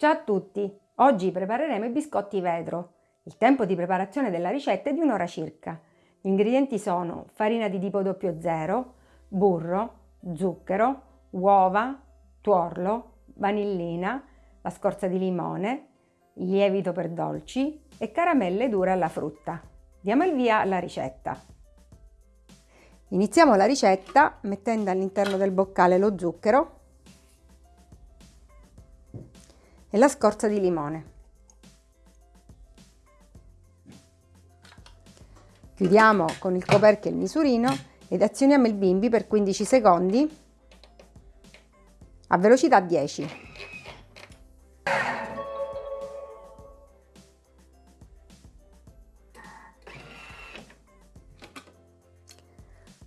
Ciao a tutti! Oggi prepareremo i biscotti vetro. Il tempo di preparazione della ricetta è di un'ora circa. Gli ingredienti sono farina di tipo 00, burro, zucchero, uova, tuorlo, vanillina, la scorza di limone, lievito per dolci e caramelle dure alla frutta. Diamo il via alla ricetta. Iniziamo la ricetta mettendo all'interno del boccale lo zucchero e la scorza di limone. Chiudiamo con il coperchio il misurino ed azioniamo il bimbi per 15 secondi a velocità 10.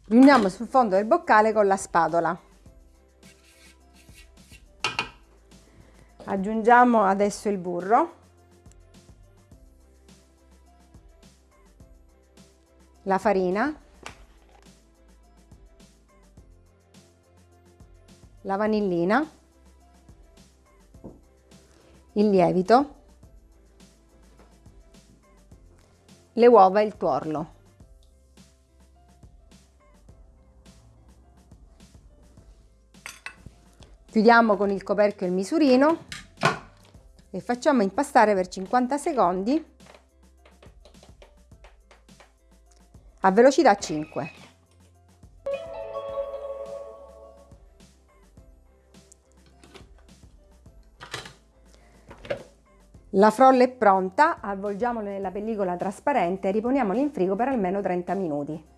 Riuniamo sul fondo del boccale con la spatola. Aggiungiamo adesso il burro. La farina. La vanillina. Il lievito. Le uova e il tuorlo. Chiudiamo con il coperchio il misurino e facciamo impastare per 50 secondi a velocità 5. La frolla è pronta, avvolgiamola nella pellicola trasparente e riponiamola in frigo per almeno 30 minuti.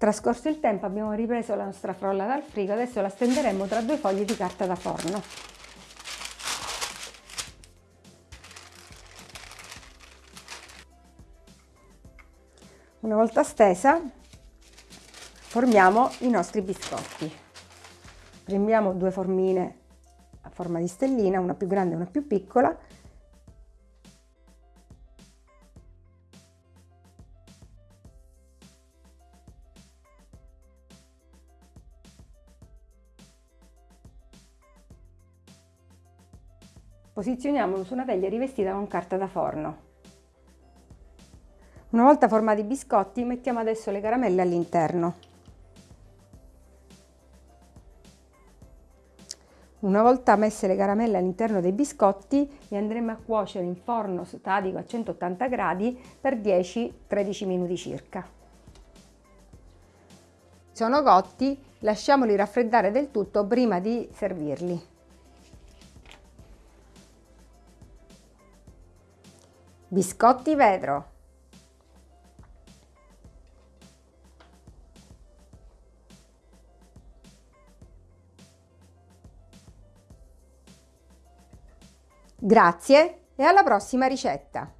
Trascorso il tempo abbiamo ripreso la nostra frolla dal frigo, adesso la stenderemo tra due fogli di carta da forno. Una volta stesa formiamo i nostri biscotti. Prendiamo due formine a forma di stellina, una più grande e una più piccola. Posizioniamolo su una teglia rivestita con carta da forno. Una volta formati i biscotti mettiamo adesso le caramelle all'interno. Una volta messe le caramelle all'interno dei biscotti li andremo a cuocere in forno statico a 180 gradi per 10-13 minuti circa. Sono cotti, lasciamoli raffreddare del tutto prima di servirli. Biscotti vetro Grazie e alla prossima ricetta!